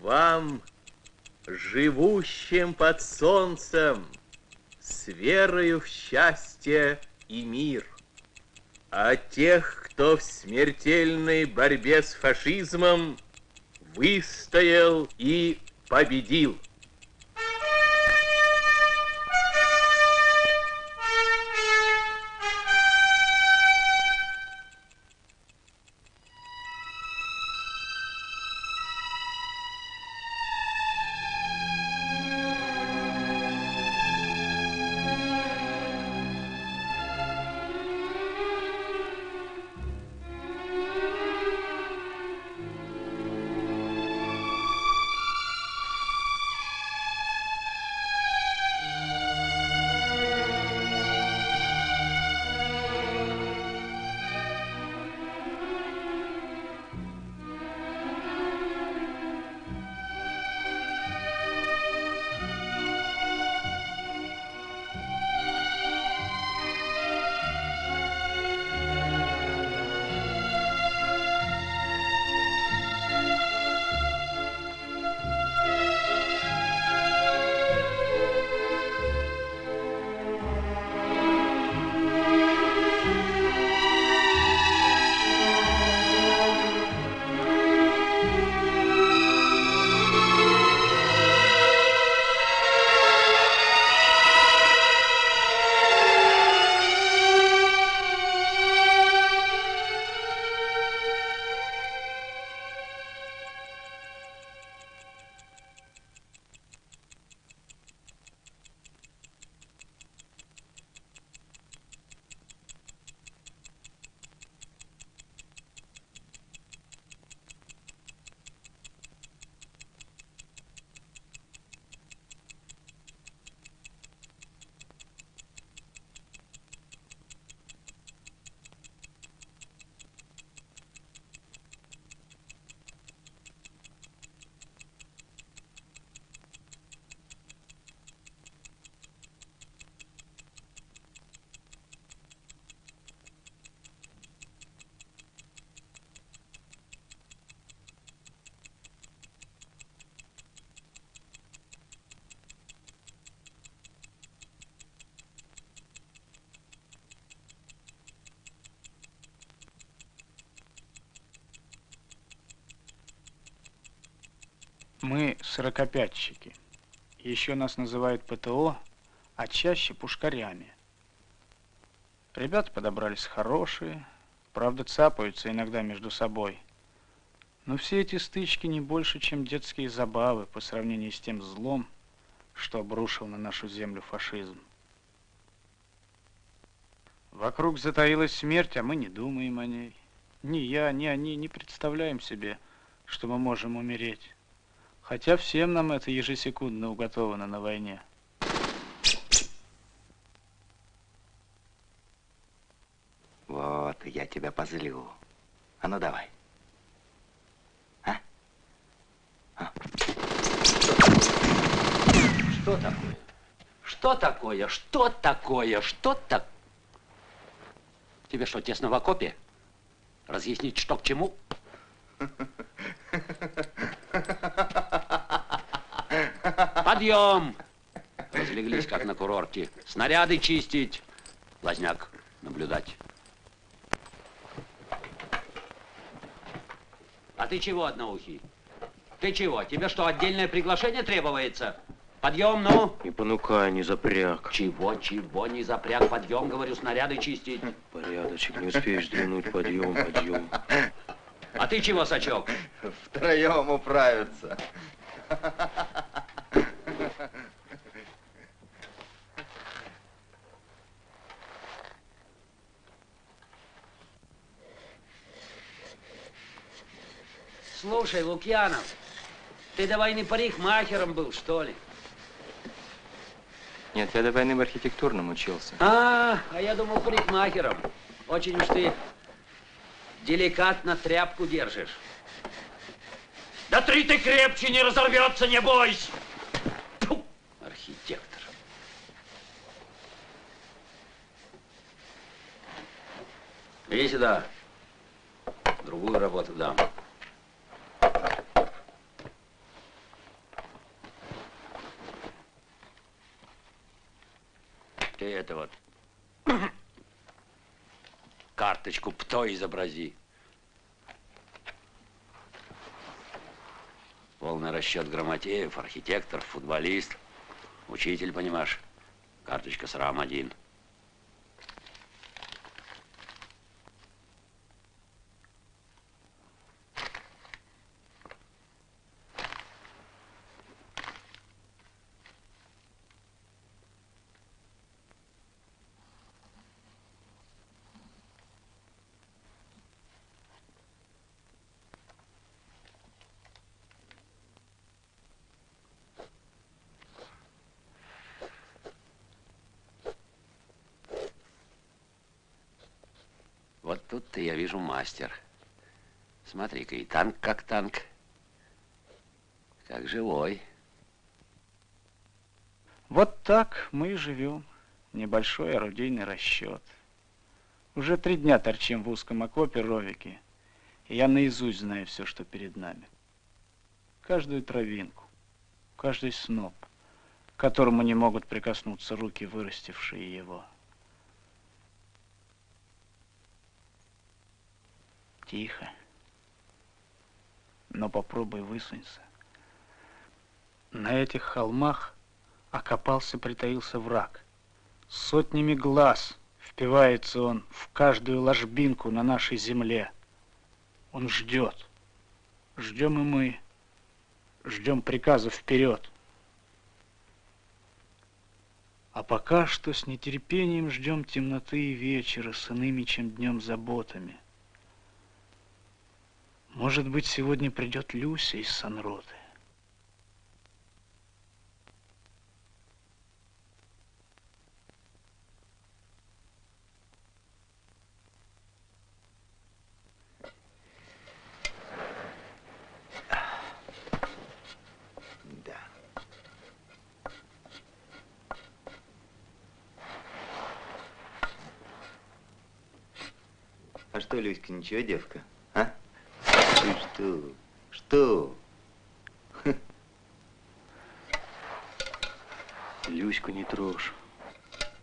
Вам, живущим под солнцем, с верою в счастье и мир. А тех, кто в смертельной борьбе с фашизмом выстоял и победил. Мы сорокопятчики. Еще нас называют ПТО, а чаще пушкарями. Ребята подобрались хорошие, правда цапаются иногда между собой. Но все эти стычки не больше, чем детские забавы по сравнению с тем злом, что обрушил на нашу землю фашизм. Вокруг затаилась смерть, а мы не думаем о ней. Ни я, ни они не представляем себе, что мы можем умереть. Хотя всем нам это ежесекундно уготовано на войне. Вот, я тебя позлю. А ну давай. А? а? Что такое? Что такое? Что такое? Что так? Тебе что, тесно в окопе? Разъяснить, что к чему? Подъем! Разлеглись, как на курорте. Снаряды чистить. Лазняк наблюдать. А ты чего, одноухий? Ты чего? Тебе что, отдельное приглашение требуется? Подъем, ну! Не понукай, не запряг. Чего, чего, не запряг? Подъем, говорю, снаряды чистить. Порядочек, не успеешь взглянуть. Подъем, подъем. А ты чего, Сачок? Втроем управиться. Слушай, Лукьянов, ты до войны парикмахером был, что ли? Нет, я до войны в архитектурном учился. А, а я думал парикмахером. Очень уж ты деликатно тряпку держишь. Да три ты крепче, не разорвется, не бойся. Фу, архитектор. Иди сюда. Другую работу дам. Это вот. Карточку ПТО изобрази. Полный расчет Грамотеев, архитектор, футболист, учитель, понимаешь. Карточка срам один. Вот тут-то я вижу мастер. Смотри-ка, и танк как танк. Как живой. Вот так мы и живем. Небольшой орудийный расчет. Уже три дня торчим в узком окопе ровики. И я наизусть знаю все, что перед нами. Каждую травинку, каждый сноп, к которому не могут прикоснуться руки, вырастившие его. Тихо. Но попробуй высунься. На этих холмах окопался, притаился враг. Сотнями глаз впивается он в каждую ложбинку на нашей земле. Он ждет. Ждем и мы. Ждем приказа вперед. А пока что с нетерпением ждем темноты и вечера с иными, чем днем заботами. Может быть, сегодня придет Люся из Санроты. Да. А что, Люська, ничего, девка? А? Ты что? Что? Люську не трожь.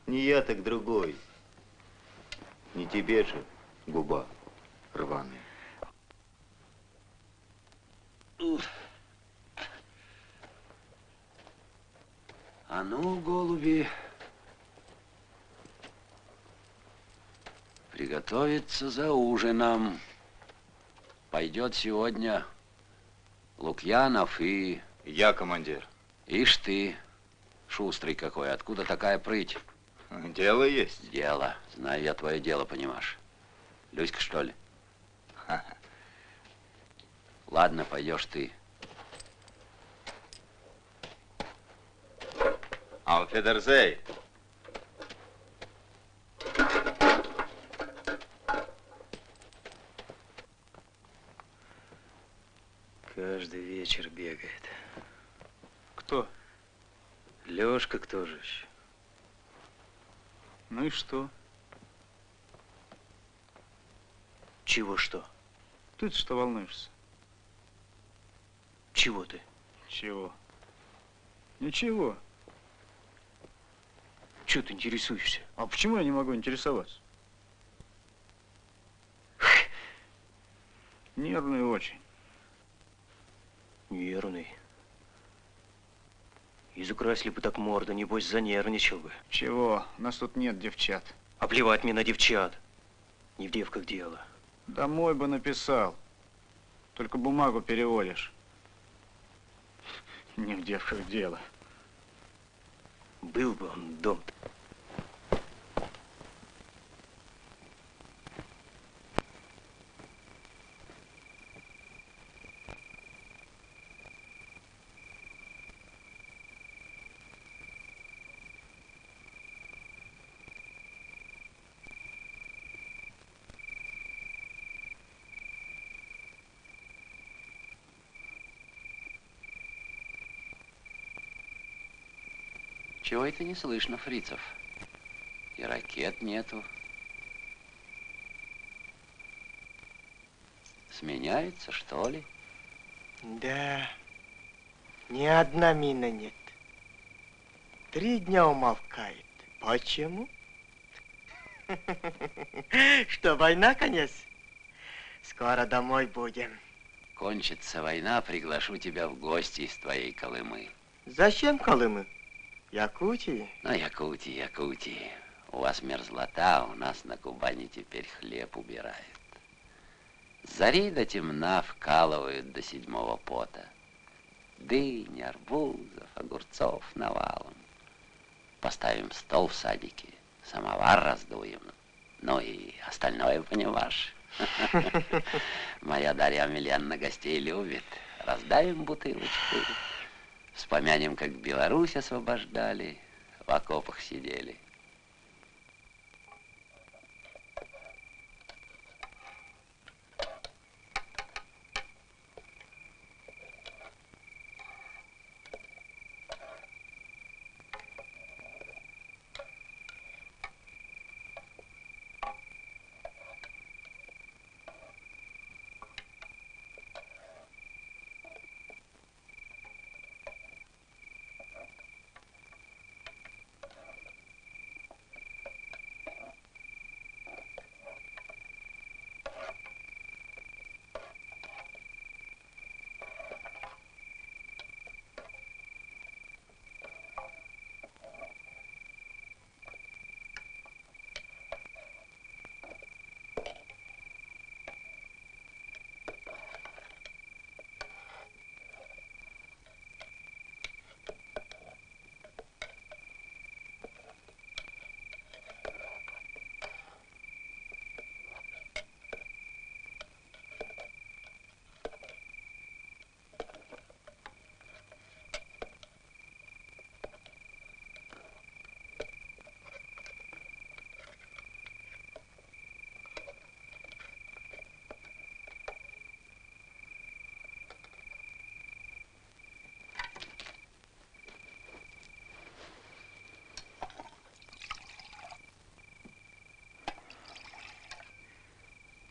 Не я, так другой. Не тебе же губа рваная. А ну, голуби, приготовиться за ужином. Пойдет сегодня Лукьянов и... Я командир. Ишь ты, шустрый какой, откуда такая прыть? Дело есть. Дело. Знаю я твое дело, понимаешь. Люська, что ли? Ладно, пойдешь ты. Алфедерзей. Каждый вечер бегает. Кто? Лёшка кто же еще? Ну и что? Чего что? Ты что волнуешься? Чего ты? Чего? Ничего. Чего ты интересуешься? А почему я не могу интересоваться? Нервный очень. Нервный. Изукрасили бы так морда, небось занервничал бы. Чего? Нас тут нет девчат. А плевать мне на девчат. Не в девках дело. Домой бы написал. Только бумагу переводишь. Не в девках дело. Был бы он дом Чего это не слышно, фрицев? И ракет нету. Сменяется, что ли? Да, ни одна мина нет. Три дня умолкает. Почему? Что, война конец? Скоро домой будем. Кончится война, приглашу тебя в гости из твоей Колымы. Зачем Колымы? Якутии? Ну, Якутии, Якутии. У вас мерзлота, у нас на Кубани теперь хлеб убирают. Зари до темна вкалывают до седьмого пота. Дынь, арбузов, огурцов навалом. Поставим стол в садике, самовар раздуем. Ну и остальное, понимаешь. Моя Дарья Амельяновна гостей любит. Раздавим бутылочку. Вспомянем, как Беларусь освобождали, в окопах сидели.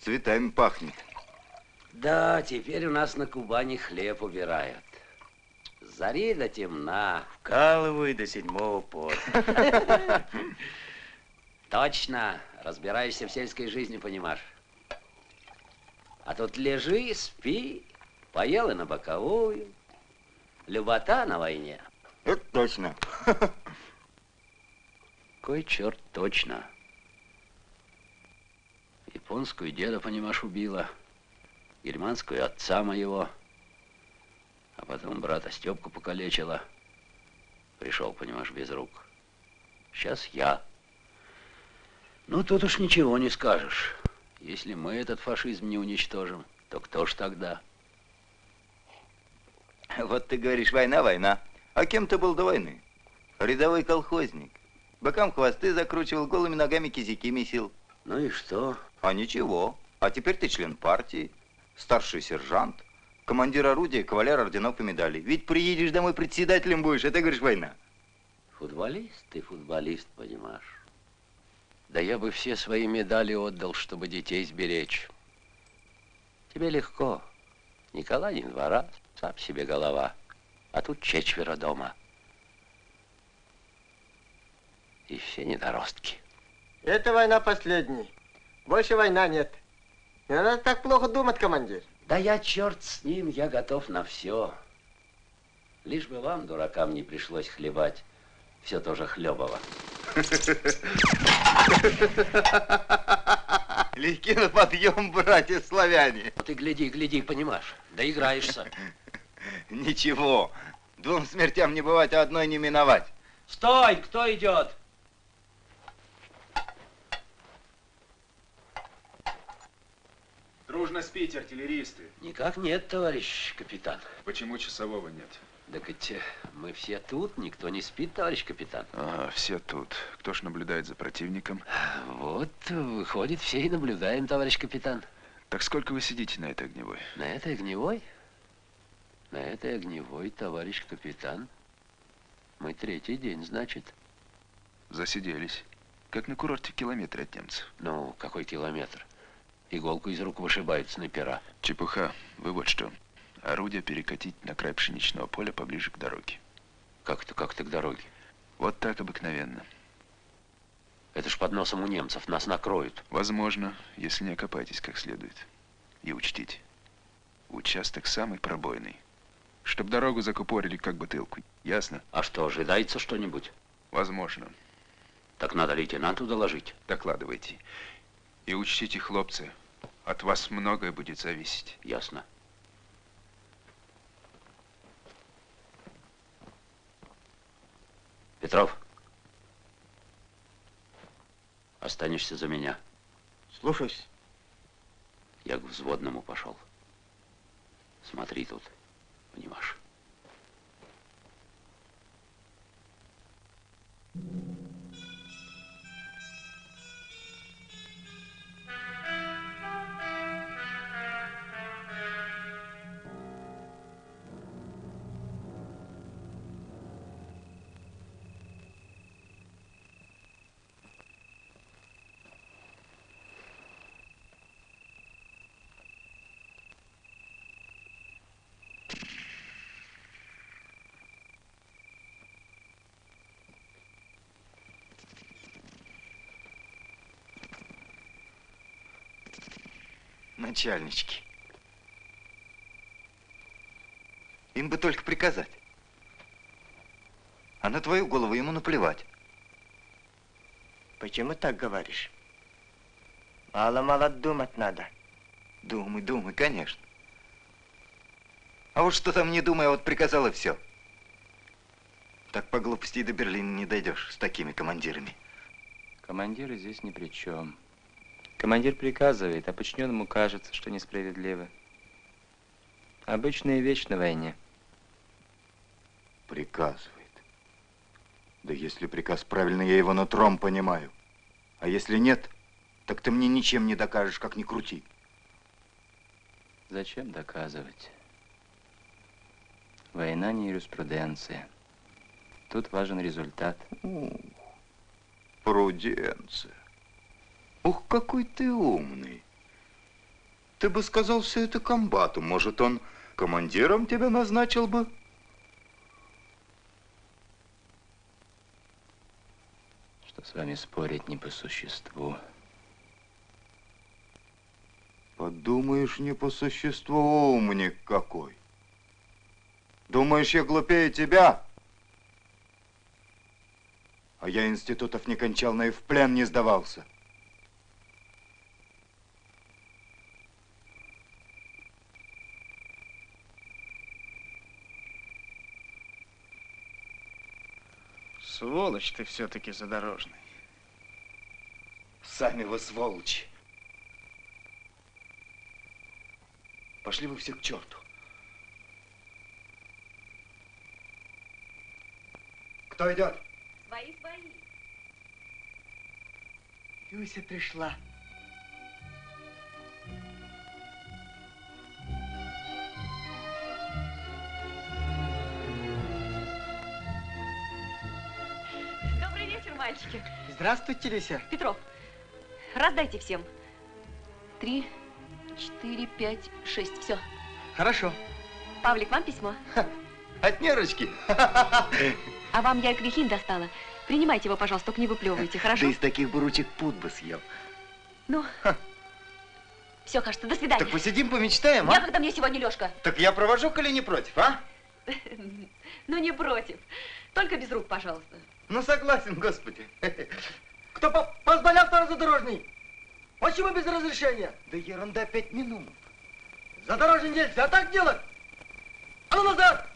Цветами пахнет. Да, теперь у нас на Кубани хлеб убирают. Зари до темна. Вкалываю до седьмого пота. Точно, разбираешься в сельской жизни, понимаешь. А тут лежи, спи, поел и на боковую. Любота на войне. Это точно. Кой черт точно. Японскую деда, понимаешь, убила. Германскую отца моего. А потом брата Степку покалечила. Пришел, понимаешь, без рук. Сейчас я. Ну, тут уж ничего не скажешь. Если мы этот фашизм не уничтожим, то кто ж тогда? Вот ты говоришь, война, война. А кем ты был до войны? Рядовой колхозник. Бокам хвосты закручивал, голыми ногами кизяки месил. Ну и что? А ничего. А теперь ты член партии, старший сержант, командир орудия, кавалер орденов и медалей. Ведь приедешь домой председателем будешь, это, говоришь, война. Футболист ты, футболист, понимаешь. Да я бы все свои медали отдал, чтобы детей сберечь. Тебе легко. Николай не двора, сам себе голова. А тут четверо дома. И все недоростки. Это война последняя. Больше война нет. Не надо так плохо думать, командир. Да я черт с ним, я готов на все. Лишь бы вам, дуракам, не пришлось хлебать все тоже хлебово. Легки на подъем, братья славяне. Ты гляди, гляди, понимаешь, доиграешься. Ничего, двум смертям не бывать, а одной не миновать. Стой, кто идет? Дружно спите, артиллеристы. Никак нет, товарищ капитан. Почему часового нет? Так ведь э, мы все тут, никто не спит, товарищ капитан. Ага, все тут. Кто ж наблюдает за противником? Вот, выходит, все и наблюдаем, товарищ капитан. Так сколько вы сидите на этой огневой? На этой огневой? На этой огневой, товарищ капитан. Мы третий день, значит. Засиделись. Как на курорте в километре от немцев. Ну, какой километр? Иголку из рук вышибают снайпера. Чепуха. Вы вот что. Орудие перекатить на край пшеничного поля поближе к дороге. Как-то, как-то к дороге. Вот так обыкновенно. Это ж под носом у немцев, нас накроют. Возможно, если не окопаетесь как следует. И учтите, участок самый пробойный. Чтоб дорогу закупорили как бутылку. Ясно? А что, ожидается что-нибудь? Возможно. Так надо лейтенанту доложить. Докладывайте. И учтите, хлопцы, от вас многое будет зависеть. Ясно. Петров. Останешься за меня. Слушаюсь. Я к взводному пошел. Смотри тут, понимаешь. Начальнички. Им бы только приказать. А на твою голову ему наплевать. Почему так говоришь? Мало-мало думать надо. Думай, думай, конечно. А вот что там не думай, а вот приказал и все. Так по глупости и до Берлина не дойдешь с такими командирами. Командиры здесь ни при чем. Командир приказывает, а подчиненному кажется, что несправедливо. Обычная вещь на войне. Приказывает. Да если приказ правильный, я его нутром понимаю. А если нет, так ты мне ничем не докажешь, как ни крути. Зачем доказывать? Война не юриспруденция. Тут важен результат. Пруденция. Ух, какой ты умный. Ты бы сказал все это комбату. Может, он командиром тебя назначил бы? Что с вами спорить не по существу. Подумаешь, не по существу умник какой. Думаешь, я глупее тебя? А я институтов не кончал, но и в плен не сдавался. Сволочь ты все-таки задорожный. Сами вы сволочи. Пошли вы все к черту. Кто идет? Свои, свои. Люся пришла. Мальчики. Здравствуйте, Люся. Петров, раздайте всем. Три, четыре, пять, шесть. Все. Хорошо. Павлик, вам письмо. От нерочки. А вам я квихин достала. Принимайте его, пожалуйста, только не выплевывайте, хорошо? Да из таких буручек пуд бы съел. Ну, все, кажется, до свидания. Так посидим, помечтаем, Я а? когда мне сегодня Лешка. Так я провожу, коли не против, а? Ну, не против. Только без рук, пожалуйста. Ну, согласен, господи. Кто по позволял второй задорожный? Почему без разрешения? Да ерунда, пять минут. Задорожный нельзя так делать. А ну назад!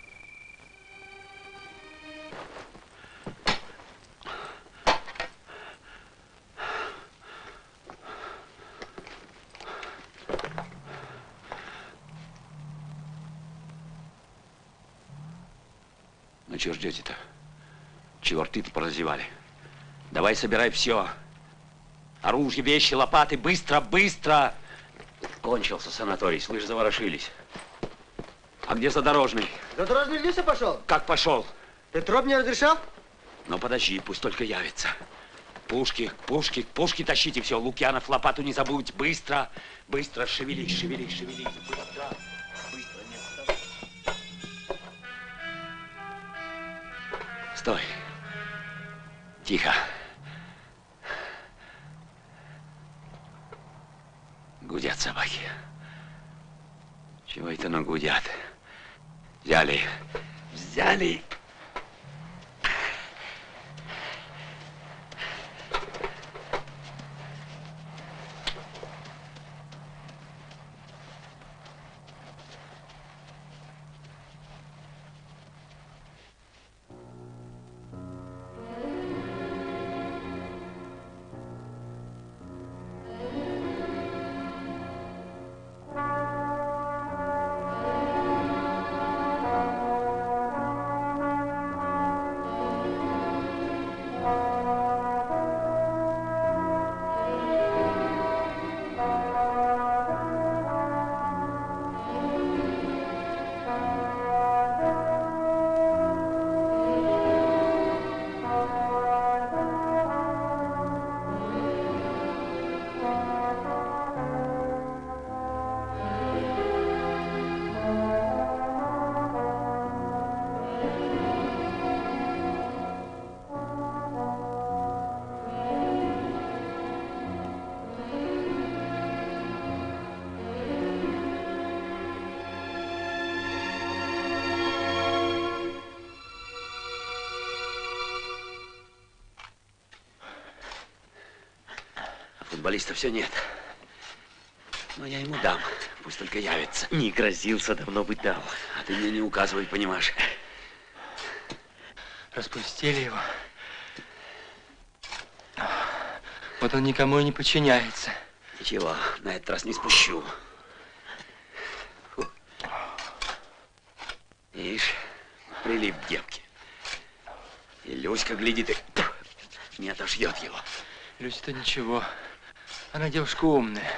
Ну, чего ждете-то? Чего рты-то поразевали? Давай собирай все. Оружие, вещи, лопаты, быстро, быстро! Кончился санаторий, слышь, заворошились. А где задорожный? Задорожный Люся пошел? Как пошел? Петров не разрешал? Ну, подожди, пусть только явится. Пушки, пушки, пушки тащите все. Лукьянов, лопату не забудь. Быстро, быстро, шевелись, шевелись, шевелись. Быстро, быстро, не. Стой. Тихо. Гудят собаки. Чего это, ну, гудят? Взяли, взяли Футболиста все нет. Но я ему дам. Пусть только явится. Не грозился, давно бы дал. А ты мне не указывай, понимаешь? Распустили его. Вот он никому и не подчиняется. Ничего, на этот раз не спущу. Фу. Ишь, прилип к девке. И Люська глядит и не отошьет его. Люся-то ничего. Она девушка умная.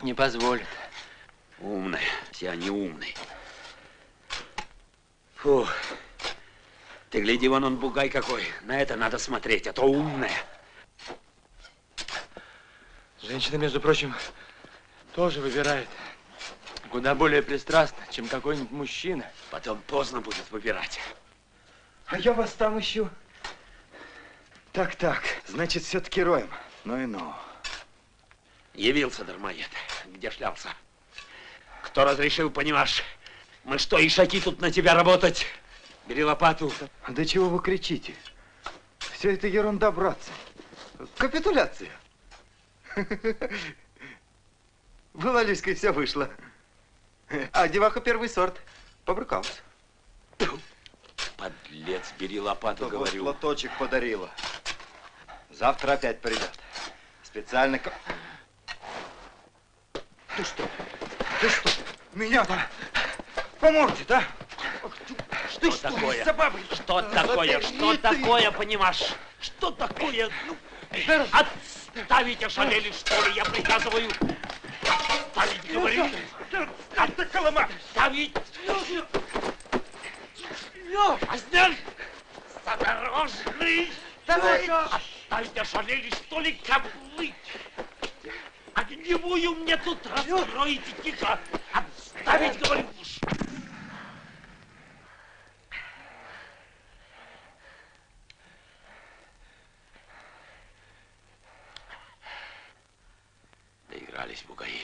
Не позволит. Умная, все они умные. Фу. Ты гляди, вон он бугай какой. На это надо смотреть, а то умная. Женщина, между прочим, тоже выбирает. Куда более пристрастно, чем какой-нибудь мужчина. Потом поздно будет выбирать. А я вас там ищу. Так, так, значит, все-таки роем. Ну и ну. Явился дармоед. Где шлялся? Кто разрешил, понимаешь? Мы что, ишаки тут на тебя работать? Бери лопату. Да чего вы кричите? Все это ерунда, братцы. Капитуляция. Была Люська, и все вышло. А деваха первый сорт. Побрыкался. Подлец, бери лопату, Да говорю. Вот платочек подарила. Завтра опять придет. Специально... Ты что? Ты что? Меня-то по морде, да? Что такое? Что такое? Что такое, понимаешь? Что такое? Ну, отставить ошалели, что ли, я приказываю. Отставить, говорю. Отставить. Поздняк! Осторожный! Отставить ошалели, что ли, козлы? Огневую мне тут раскроете тихо. Отставить, говорю. Доигрались бугаи.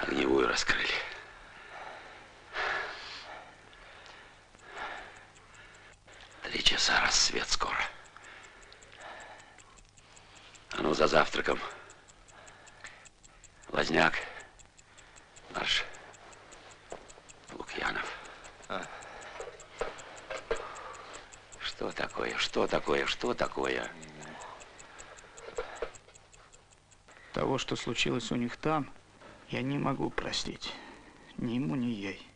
Огневую раскрыли. Три часа, рассвет скоро. А ну, за завтраком. Лазняк. Марш. Лукьянов. Что такое? Что такое? Что такое? Того, что случилось у них там, я не могу простить. Ни ему, ни ей.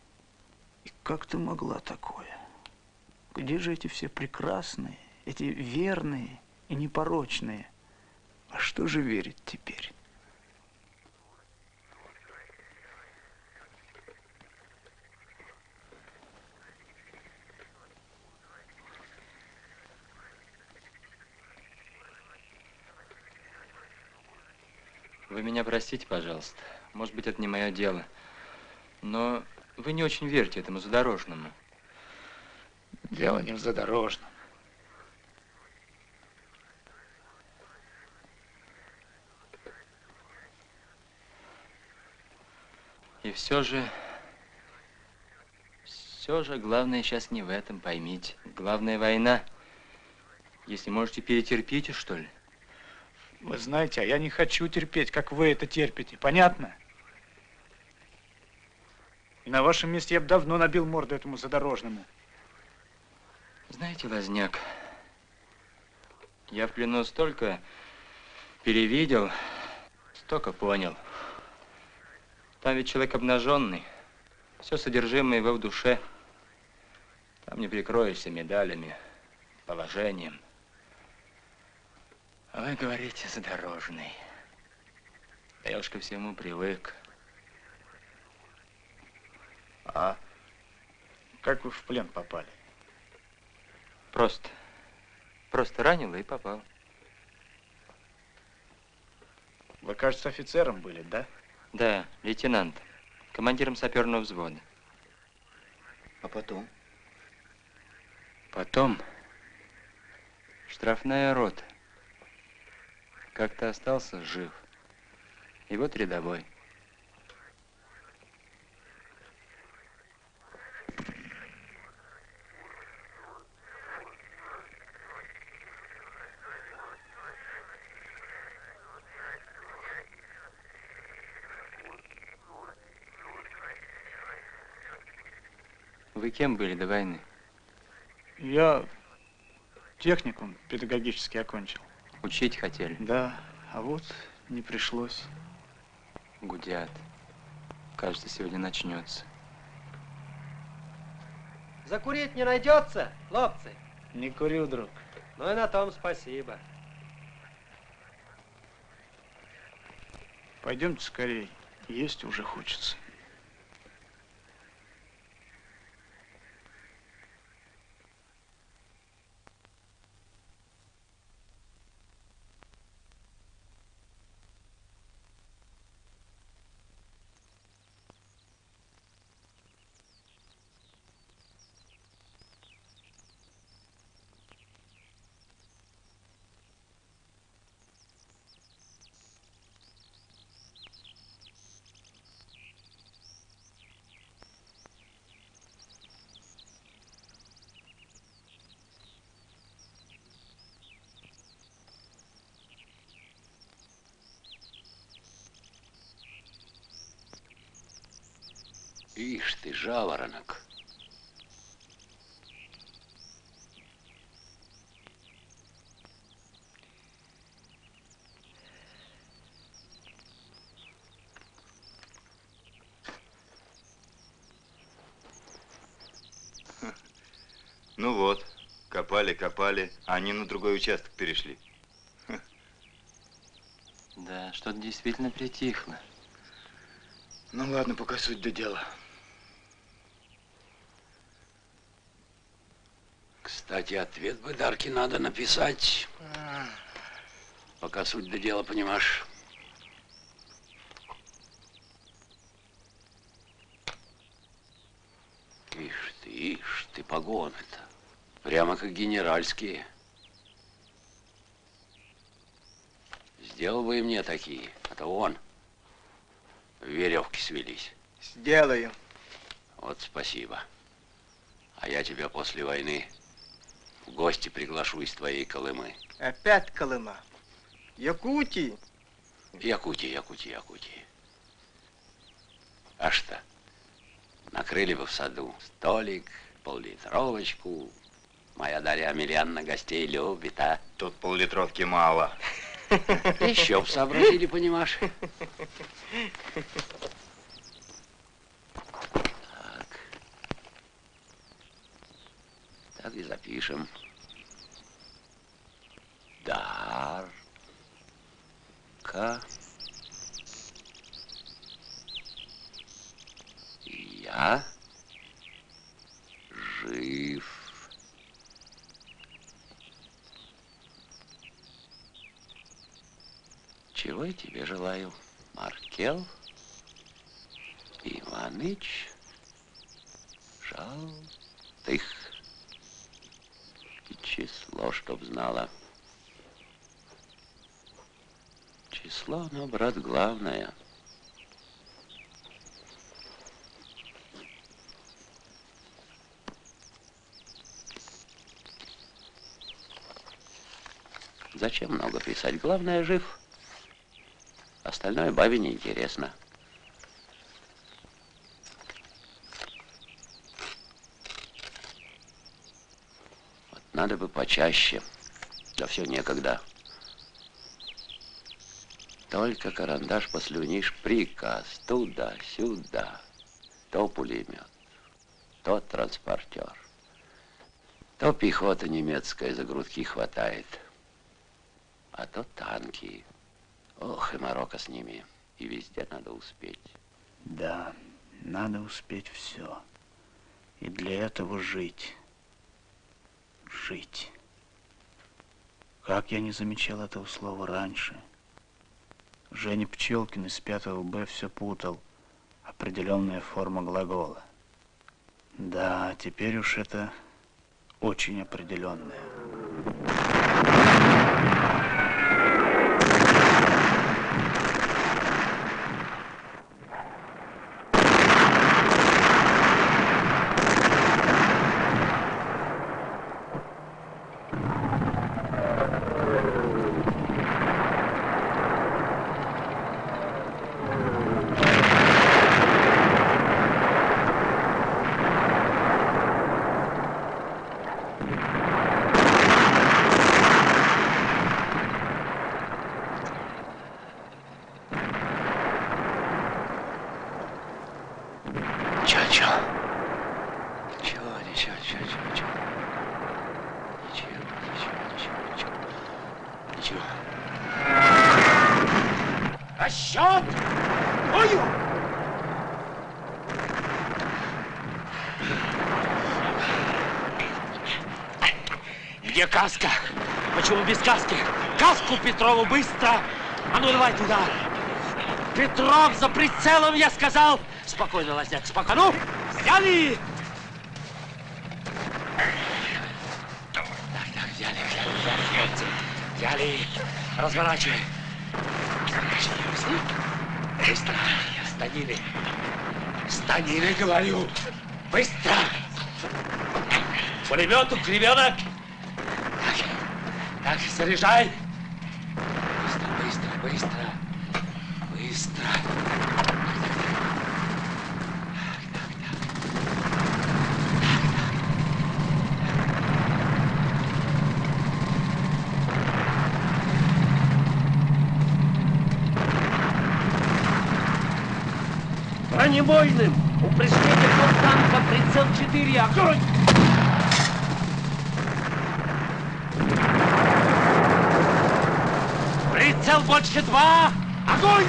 И как ты могла такое? Где же эти все прекрасные, эти верные и непорочные? А что же верить теперь? простите, пожалуйста. Может быть, это не мое дело. Но вы не очень верьте этому задорожному. Дело не в задорожном. И все же, все же главное сейчас не в этом, поймите. Главная война. Если можете, перетерпите, что ли? Вы знаете, а я не хочу терпеть, как вы это терпите. Понятно? И на вашем месте я бы давно набил морду этому задорожному. Знаете, Лазняк, я в плену столько перевидел, столько понял. Там ведь человек обнаженный, все содержимое его в душе. Там не прикроешься медалями, положением. Вы говорите, задорожный. Да я уж ко всему привык. А как вы в плен попали? Просто. Просто ранило и попал. Вы, кажется, офицером были, да? Да, лейтенант. Командиром саперного взвода. А потом? Потом штрафная рота. Как-то остался жив. И вот рядовой. Вы кем были до войны? Я техникум педагогический окончил. Учить хотели? Да, а вот не пришлось. Гудят. Кажется, сегодня начнется. Закурить не найдется, хлопцы? Не курю, друг. Ну и на том спасибо. Пойдемте скорей. Есть уже хочется. Ишь ты, жаворонок. Ну вот, копали, копали, а они на другой участок перешли. Да, что-то действительно притихло. Ну ладно, пока суть до дела. Кстати, ответ бы Дарке надо написать. Пока суть до дела, понимаешь. Ишь ты, ишь ты, погоны-то. Прямо как генеральские. Сделал бы и мне такие, а то он. Веревки свелись. Сделаю. Вот спасибо. А я тебя после войны в гости приглашу из твоей Колымы. Опять Колыма. Якутии. Якутия, Якутия, Якутия. А что? Накрыли бы в саду столик, поллитровочку. Моя Дарья Амельяновна гостей любит, а? Тут поллитровки мало. Еще б сообразили, понимаешь? И запишем. Дарка. Я жив. Чего я тебе желаю, Маркел Иваныч Жалтых число, чтоб знала. Число, но, брат, главное. Зачем много писать? Главное, жив. Остальное бабе неинтересно. интересно. Надо бы почаще. Да все некогда. Только карандаш послюнишь, приказ туда-сюда. То пулемет, то транспортер, то пехота немецкая за грудки хватает, а то танки. Ох, и морока с ними. И везде надо успеть. Да, надо успеть все. И для этого жить. Жить. Как я не замечал этого слова раньше. Женя Пчелкин из 5 Б все путал. Определенная форма глагола. Да, теперь уж это очень определенная. Каска. Почему без каски? Каску Петрову быстро. А ну давай туда. Петров за прицелом, я сказал. Спокойно, Лазняк, спокойно. Ну, взяли. Так, так, взяли, взяли, взяли, взяли. Разворачивай. Быстро. Станины. Станины, говорю. Быстро. Пулемету, кривенок. Так, заряжай. Быстро, быстро. Бронебойным! Упреждение танка, прицел 4, огонь! Прицел больше два! Огонь!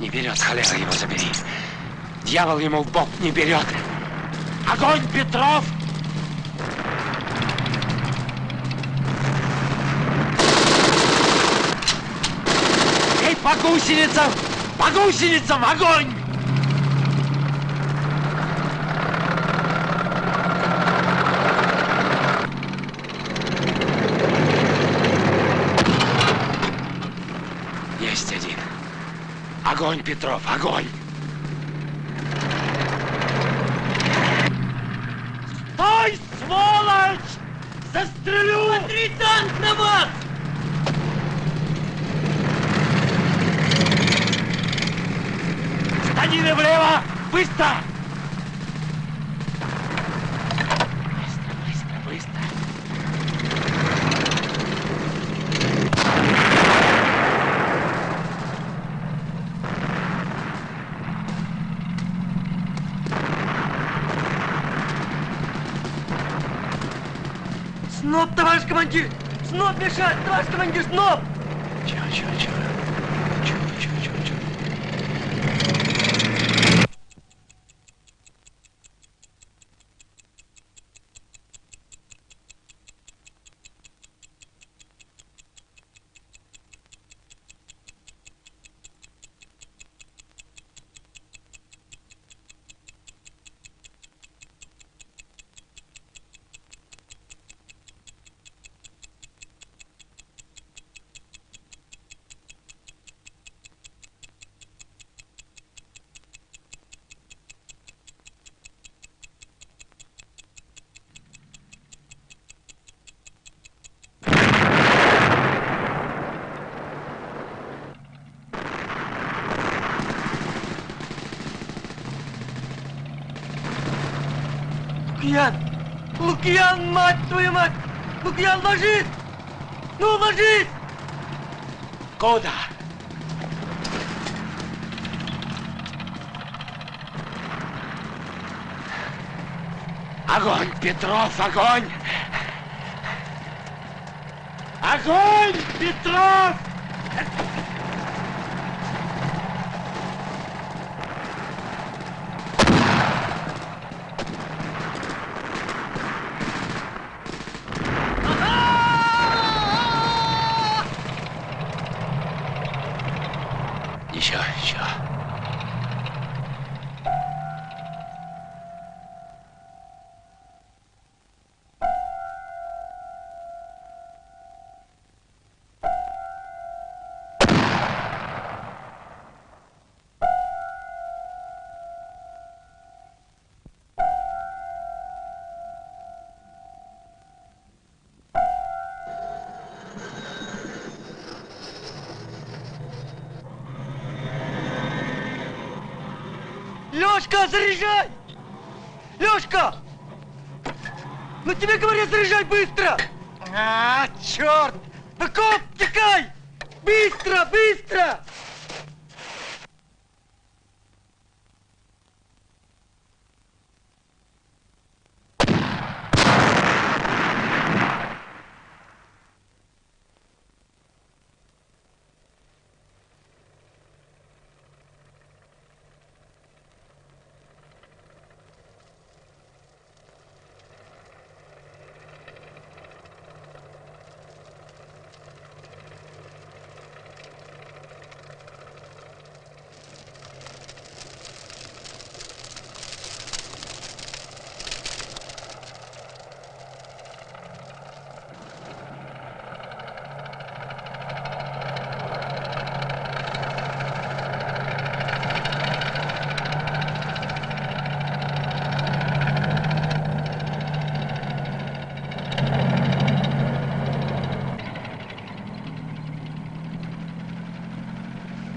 Не берет, холера его забери. Дьявол ему в бок не берет. Огонь, Петров! Эй, по гусеницам! По гусеницам огонь! Огонь, Петров, огонь! Стой, сволочь! Застрелю! Смотри, танк на вас! Станины влево! Быстро! Командир, сноп! Чего, чего, чего? Чего, Лукьян, мать твою мать! Лукьян, ложись! Ну, ложись! Куда? Огонь, Петров, огонь! Огонь, Петров! Лёшка, заряжай! Лёшка! Ну тебе говорят, заряжай быстро! А, черт! В окоп, текай! Быстро, быстро!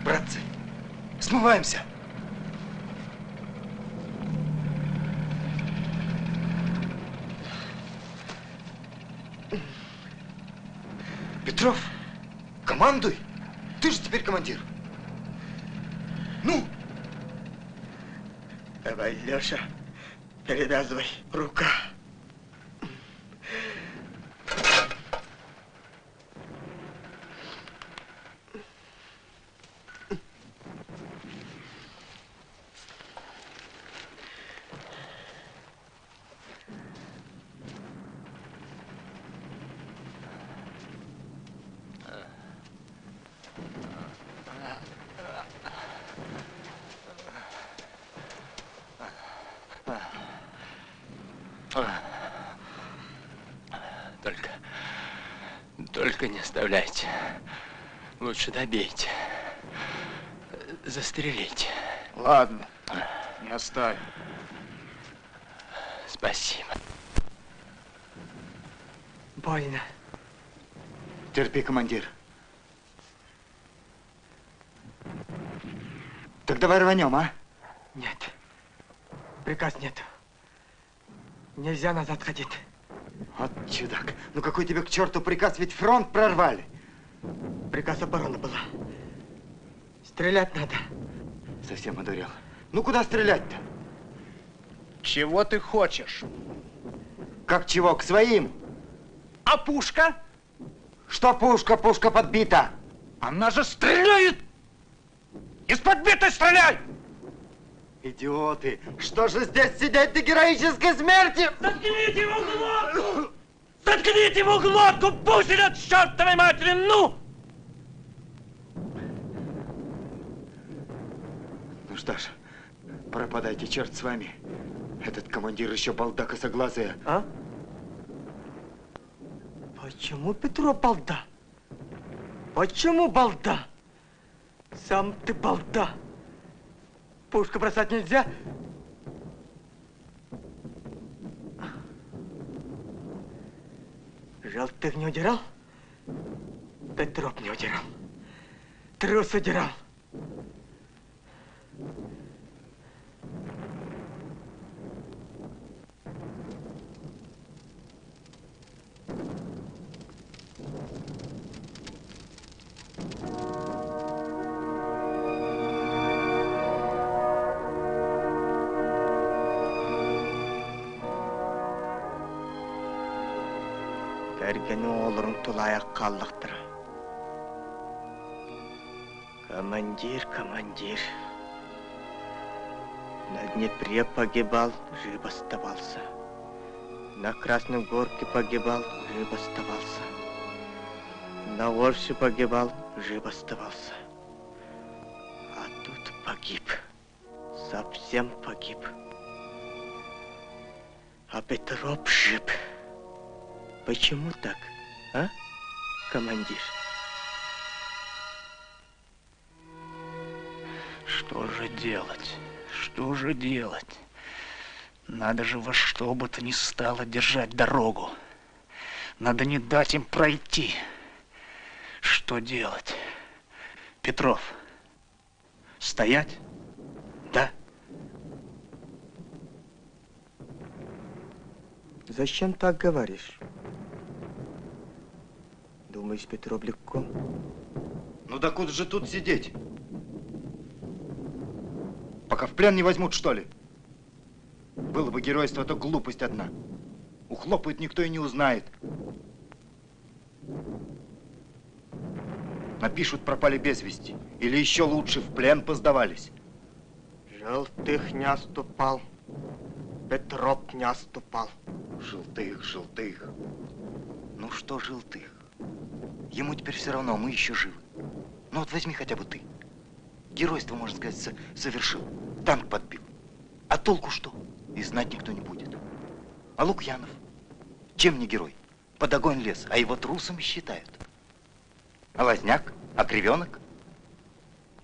Братцы, смываемся. Петров, командуй. Ты же теперь командир. Ну, Давай, Лёша, перевязывай. Рука. Только, только не оставляйте. Лучше добейте. Застрелите. Ладно, не оставим. Спасибо. Больно. терпи, командир. Так давай рванем, а? Нет. Приказ нет. Нельзя назад ходить. Чудак. Ну какой тебе к черту приказ, ведь фронт прорвали. Приказ обороны была. Стрелять надо. Совсем одурел. Ну куда стрелять-то? Чего ты хочешь? Как чего, к своим? А пушка? Что пушка? Пушка подбита. Она же стреляет! Из подбитой стреляй! Идиоты! Что же здесь сидеть до героической смерти? Заткните его! Заткните его глотку! Пусть идет чертовой матери! Ну! Ну что ж, пропадайте, черт с вами. Этот командир еще балда косоглазая. А? Почему Петров балда? Почему балда? Сам ты балда. Пушку бросать нельзя. Желтых не удирал? Петров не удирал. Трус удирал. Олырың тулаяқ қалдықтыр. Командир, командир. На Днепре погибал, жив оставался. На Красной Горке погибал, жив оставался. На Орсе погибал, жив оставался. А тут погиб. Совсем погиб. А Петров жив. Почему так, а, командир? Что же делать? Что же делать? Надо же во что бы то ни стало держать дорогу. Надо не дать им пройти. Что делать? Петров, стоять? Да? Зачем так говоришь? Думаешь, Петров легко? Ну да куда же тут сидеть? Пока в плен не возьмут, что ли? Было бы геройство, то глупость одна. Ухлопают, никто и не узнает. Напишут, пропали без вести. Или еще лучше, в плен поздавались. Желтых не оступал. Петров не оступал. Желтых, желтых. Ну что желтых? Ему теперь все равно, мы еще живы. Ну вот возьми хотя бы ты. Геройство, можно сказать, со- совершил. Танк подбил. А толку что? И знать никто не будет. А Лукьянов? Чем не герой? Под огонь лез, а его трусом считают. А Лазняк? А Кривенок?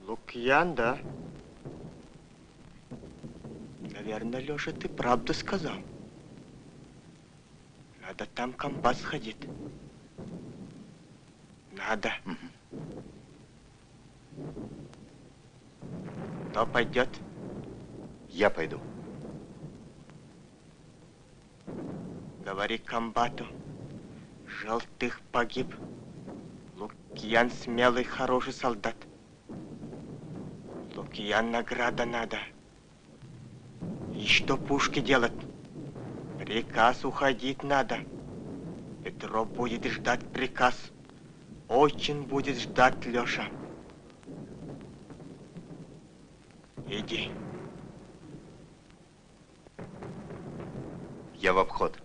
Лукьян, да? Наверное, Леша, ты правду сказал. Надо там компас сходить. Надо. Кто пойдет? Я пойду. Говори комбату. Желтых погиб. Лукьян смелый, хороший солдат. Лукьян награда надо. И что пушки делать? Приказ уходить надо. Петров будет ждать приказ. Очень будет ждать Леша. Иди. Я в обход.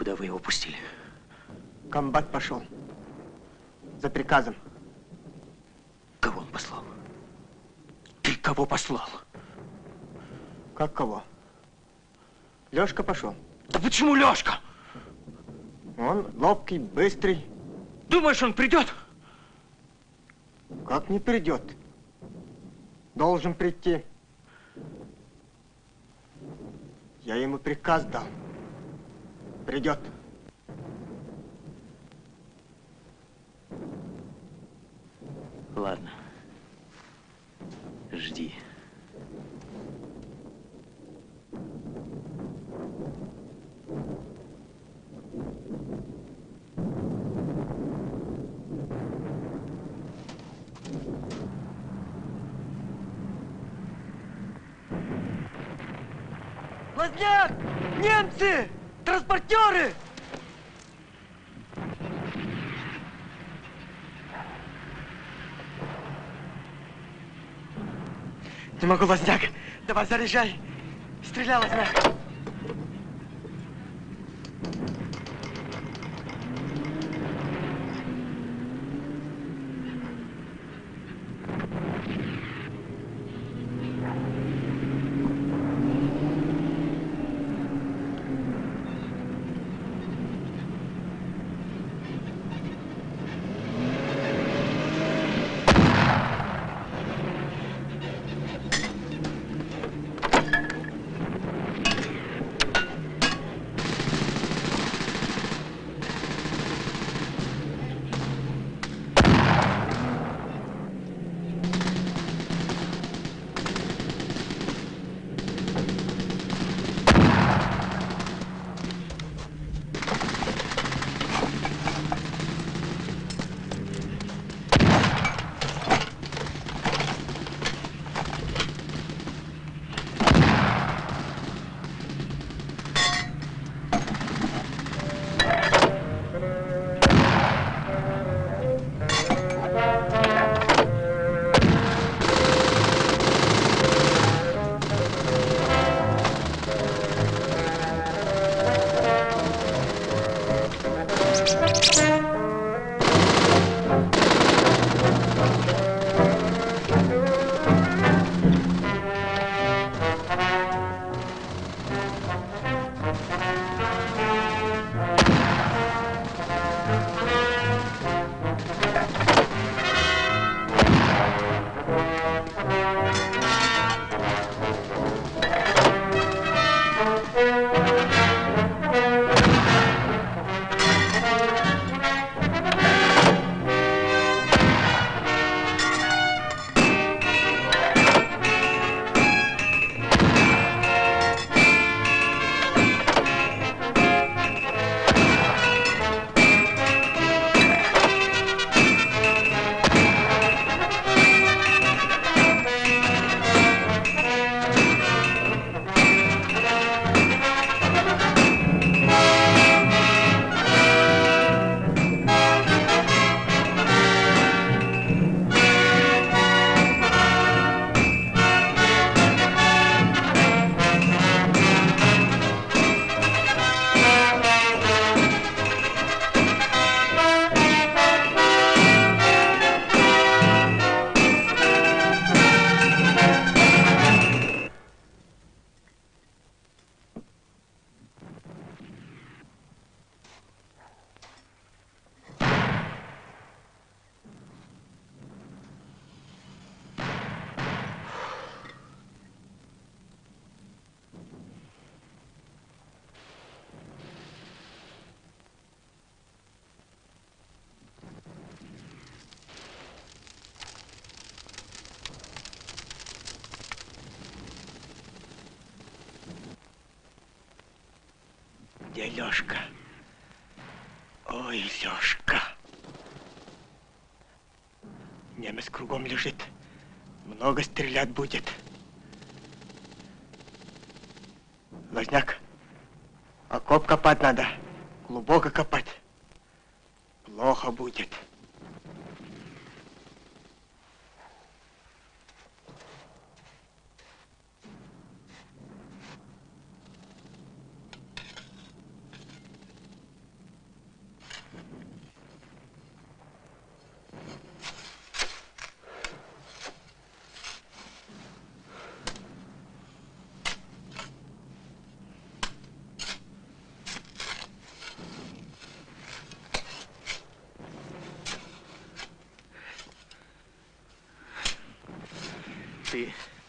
Куда вы его пустили? Комбат пошел. За приказом. Кого он послал? Ты кого послал? Как кого? Лешка пошел. Да почему Лешка? Он ловкий, быстрый. Думаешь, он придет? Как не придет? Должен прийти. Я ему приказ дал. Придет. Ладно. Жди. Лазняк! Немцы! Транспортеры! Не могу, Лазняк. Давай заряжай. Стреляй, Лазняк.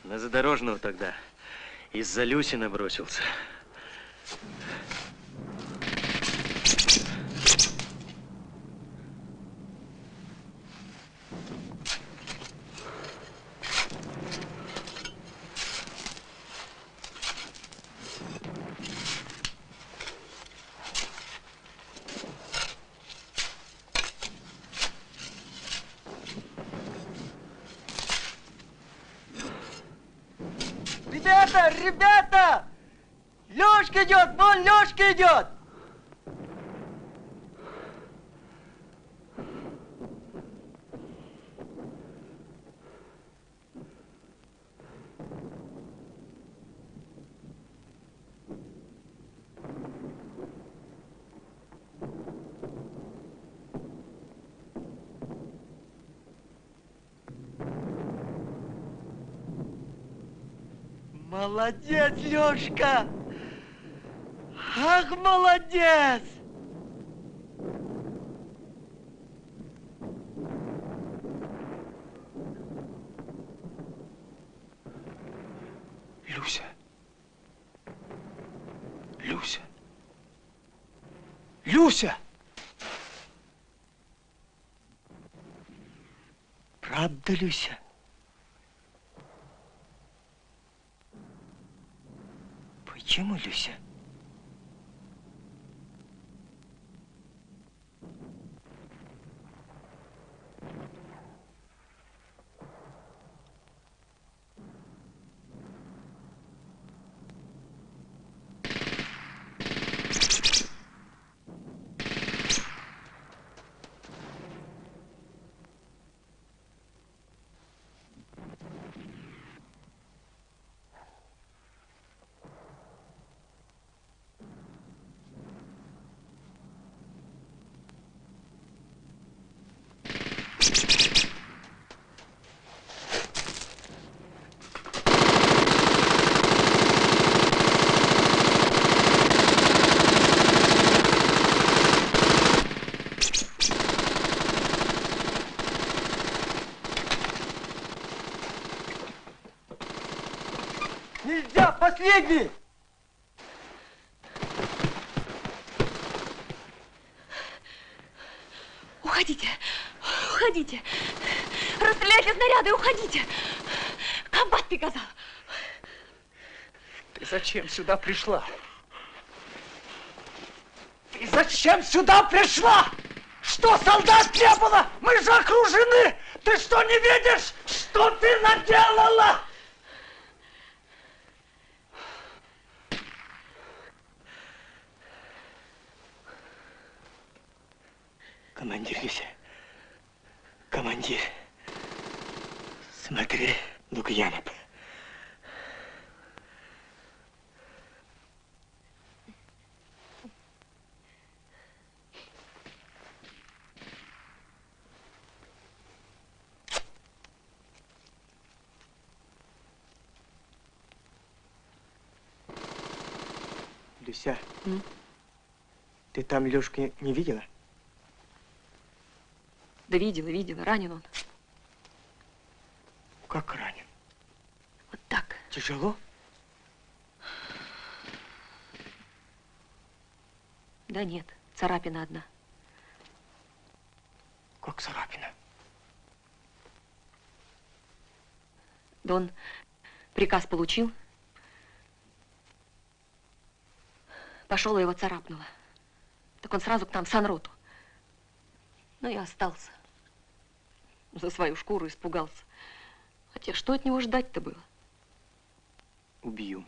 На задорожного тогда из-за Люси набросился. Ребята, ребята! Лёшка идет, вон Лёшка идет! Молодец, Лёшка! Ах, молодец! Люся. Люся. Люся! Правда, Люся? Почему, Люся? Последний! Уходите, уходите. Расстреляйте снаряды, уходите. Комбат приказал. Ты зачем сюда пришла? Ты зачем сюда пришла? Что, солдат не было? Мы же окружены! Ты что, не видишь, что ты наделала? Командир Люся. Командир. Смотри, Лукьянов. Люся, М? ты там Лёшку не видела? Да видела, видела, ранен он. Как ранен? Вот так. Тяжело? Да нет, царапина одна. Как царапина? Да он приказ получил. Пошел и его царапнуло. Так он сразу к нам в санроту. Ну и остался. За свою шкуру испугался. Хотя что от него ждать-то было? Убью.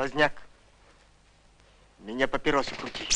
Лазняк, меня папиросы крути.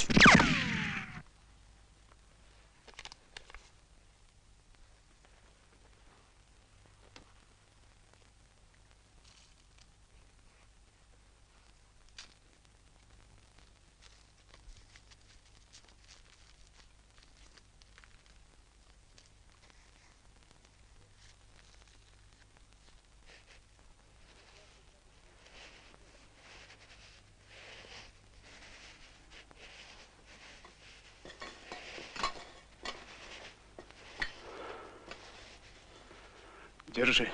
Держи.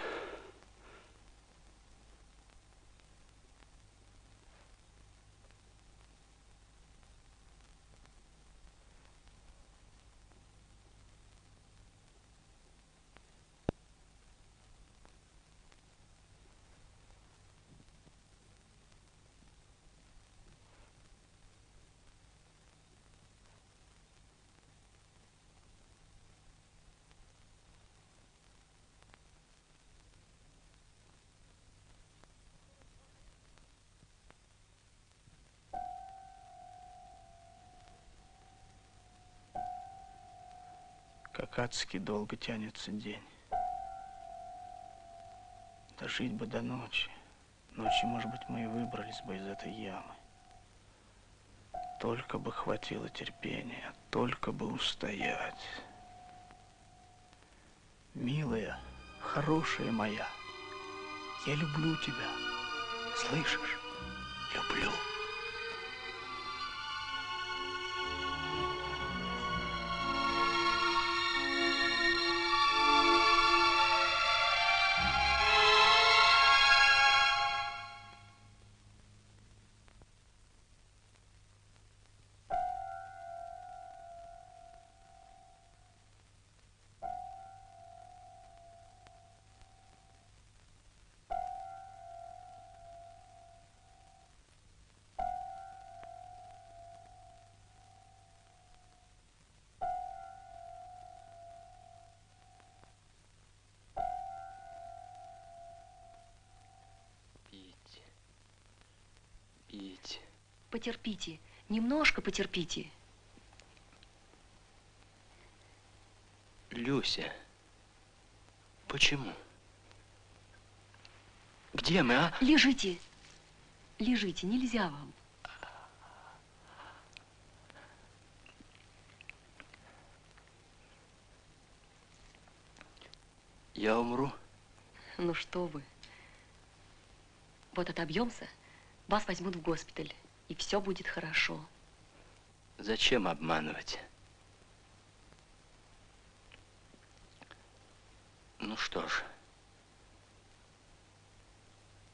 Как адски долго тянется день. Дожить бы до ночи. Ночью, может быть, мы и выбрались бы из этой ямы. Только бы хватило терпения, только бы устоять. Милая, хорошая моя, я люблю тебя. Слышишь? Люблю. Потерпите, немножко потерпите. Люся. Почему? Где мы, а? Лежите. Лежите, нельзя вам. Я умру. Ну что вы. Вот отобьемся, вас возьмут в госпиталь, и все будет хорошо. Зачем обманывать? Ну что ж,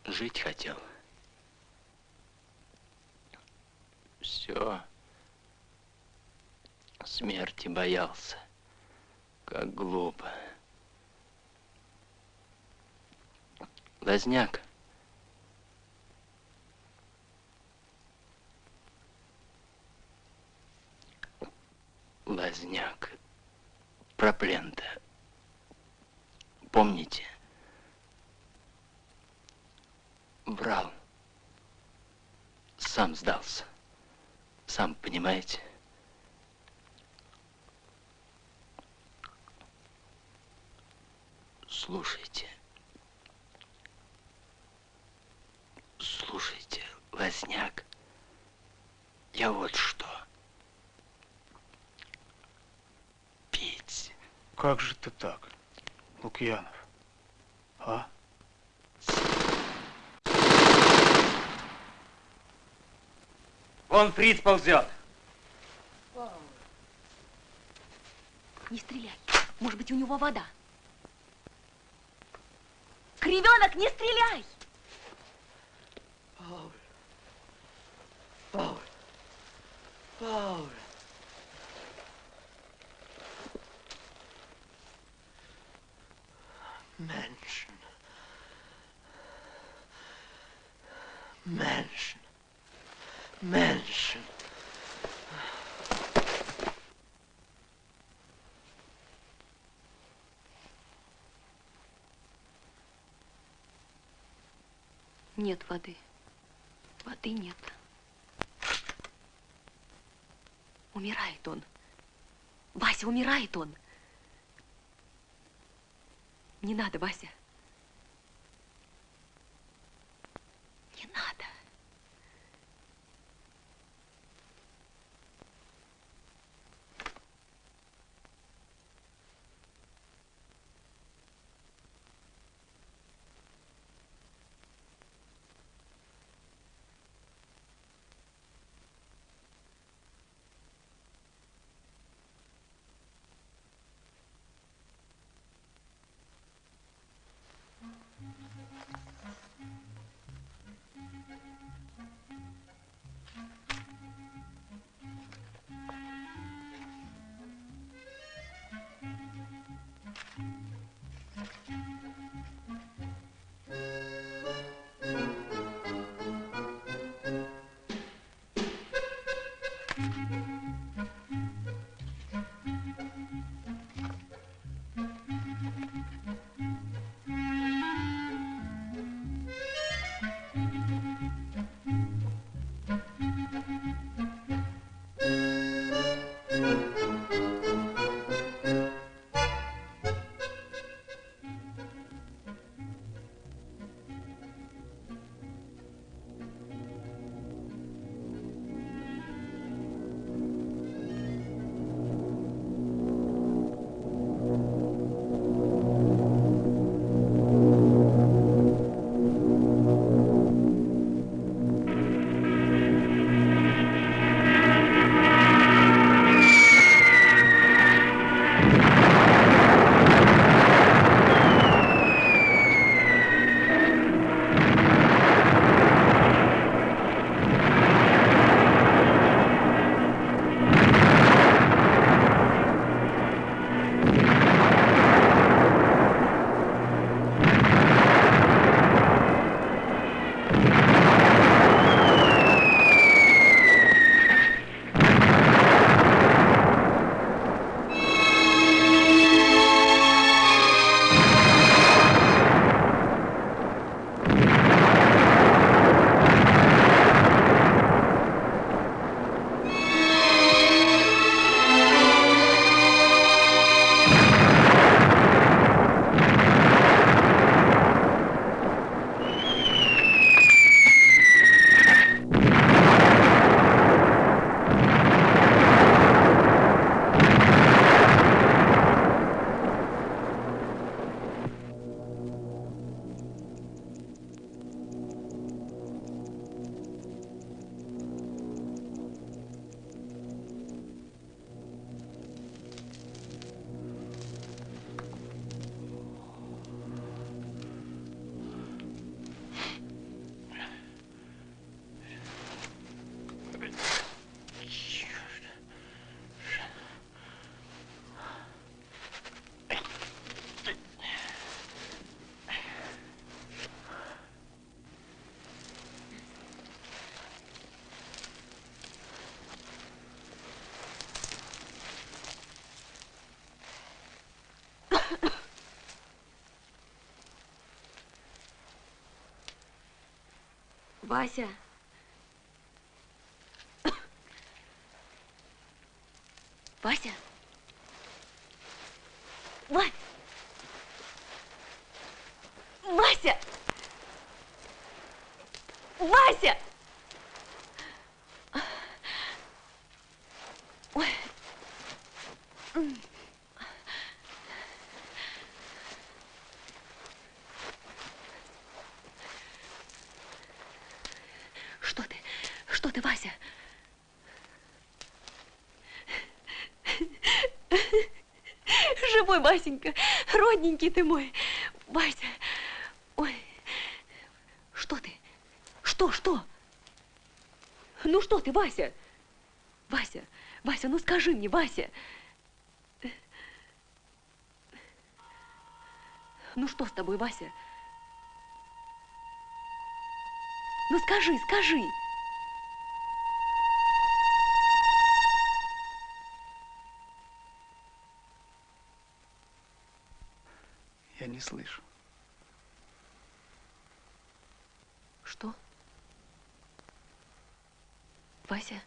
жить хотел. Все. Смерти боялся. Как глупо. Лазняк. Лазняк. Про плен-то. Помните? Врал. Сам сдался. Сам понимаете? Слушайте. Слушайте, Лазняк. Я вот что. Как же ты так, Лукьянов? А? Вон фриц ползет. Не стреляй. Может быть, у него вода. Кривенок, не стреляй! Paul. Paul. Paul. Menschen. Menschen. Menschen. Нет воды. Воды нет. Умирает он. Вася, умирает он. Не надо, Вася. Вася. Вася. Вася. Вася. Вася. Ой. М. Что ты? Что ты, Вася? мой, Васенька, родненький ты мой. Вася, ой, что ты? Что, что? Ну что ты, Вася? Вася, Вася, ну скажи мне, Вася. Ну что с тобой, Вася? Ну скажи, скажи. Я не слышу. Что? Вася,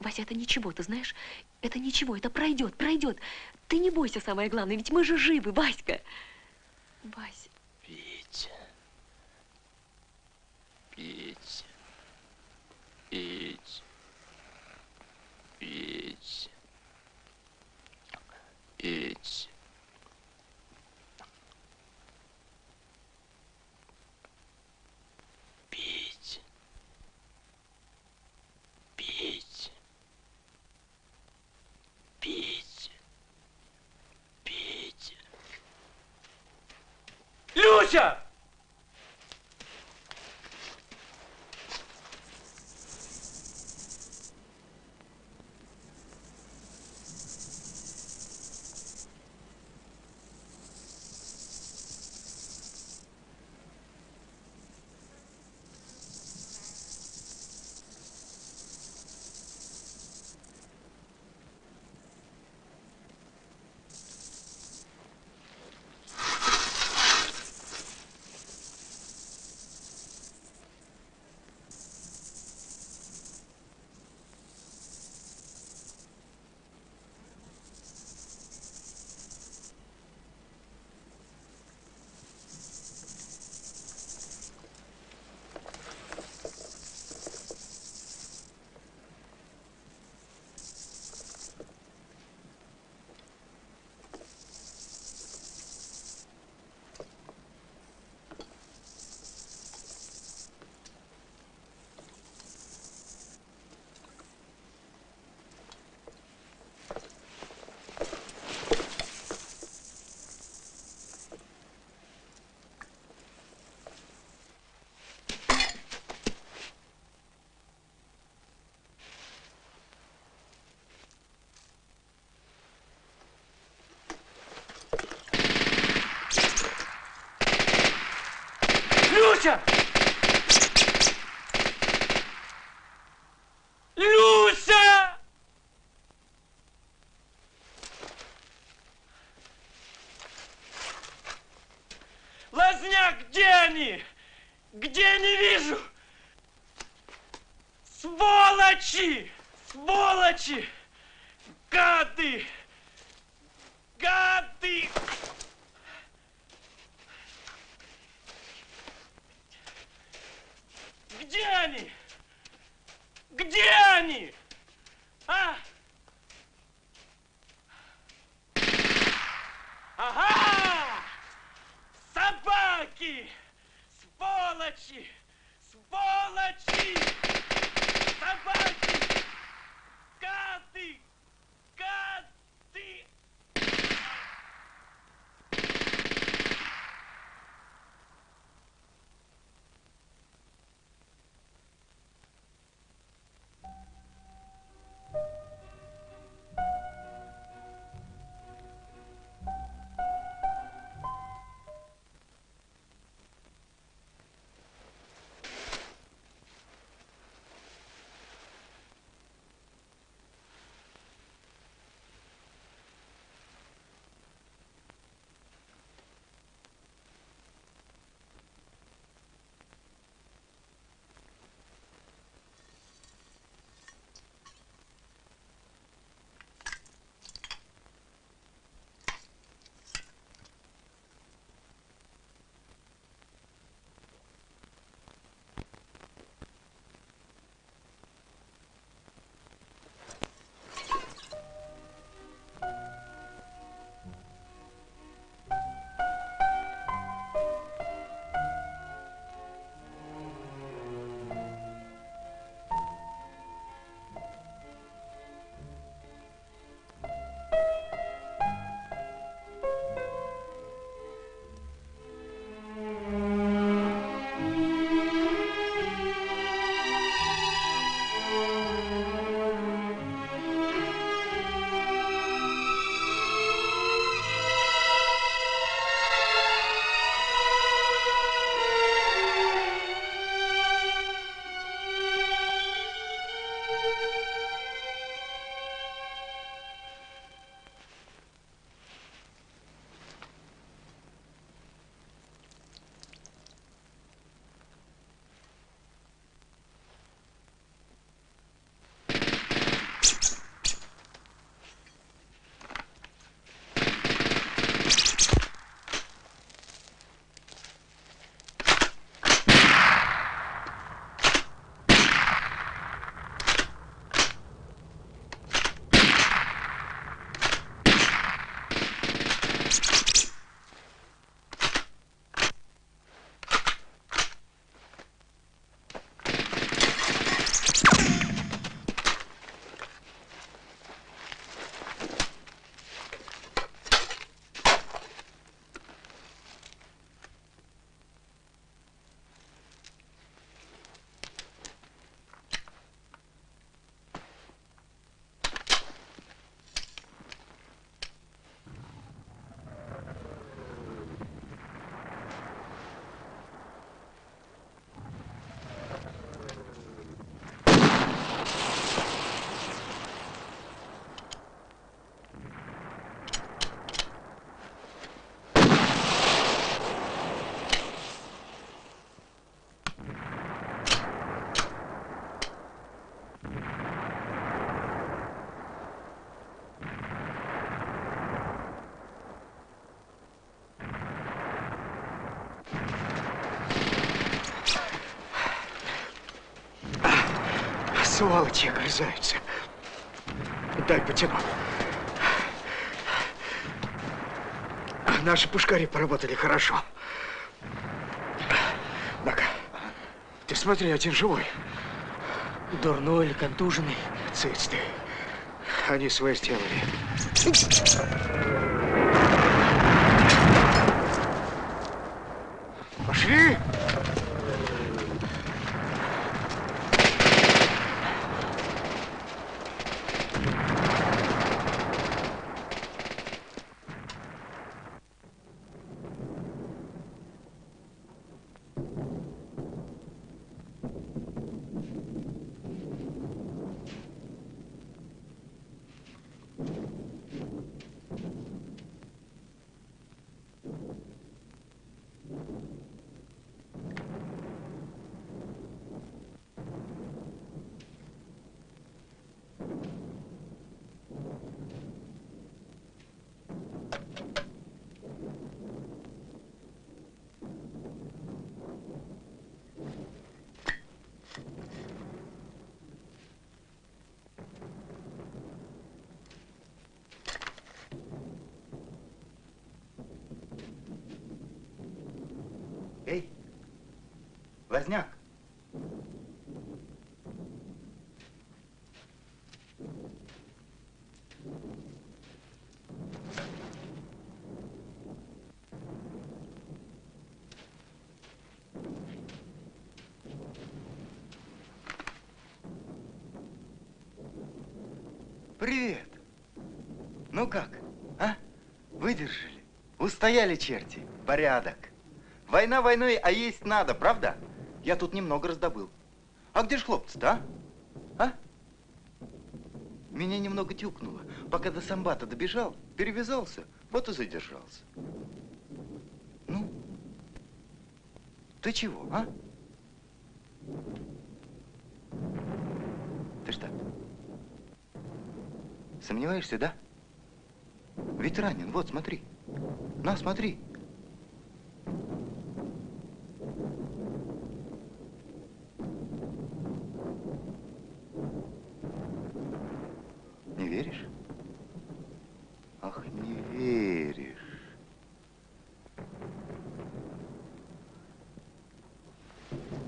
Вася, это ничего, ты знаешь? Это ничего, это пройдет, пройдет. Ты не бойся, самое главное, ведь мы же живы, Васька. Вася. Пить. Катя! Сволочи огрызаются. Дай потяну. Наши пушкари поработали хорошо. Ну-ка, ты смотри, один живой. Дурной или контуженный? Цыц ты. Они свое сделали. Пошли! Эй, Возняк. Привет. Ну как, а? Выдержали? Устояли черти? Порядок. Война войной, а есть надо, правда? Я тут немного раздобыл. А где ж хлопцы-то, а? А? Меня немного тюкнуло. Пока до самбата добежал, перевязался, вот и задержался. Ну? Ты чего, а? Ты что? Сомневаешься, да? Ведь ранен, вот, смотри. На, смотри. Не веришь? Ах, не веришь.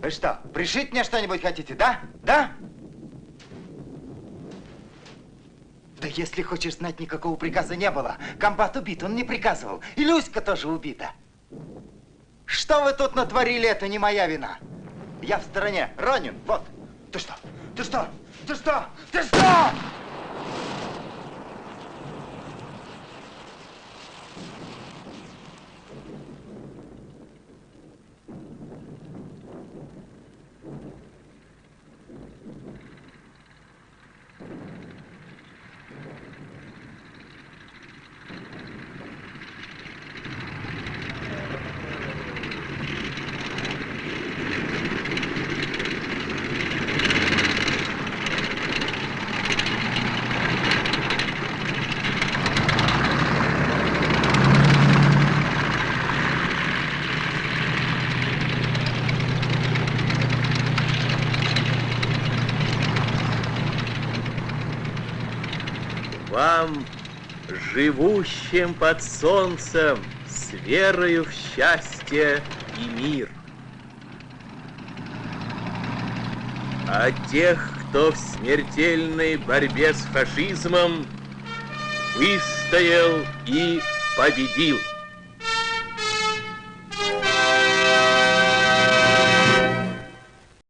Вы что, пришить мне что-нибудь хотите, да? Да? Да если хочешь знать, никакого приказа не было. Комбат убит, он не приказывал. И Люська тоже убита. Что вы тут натворили, это не моя вина. Я в стороне, ранен, вот. Ты что? Ты что? Ты что? Ты что? Вам, живущим под солнцем, с верою в счастье и мир. А тех, кто в смертельной борьбе с фашизмом выстоял и победил.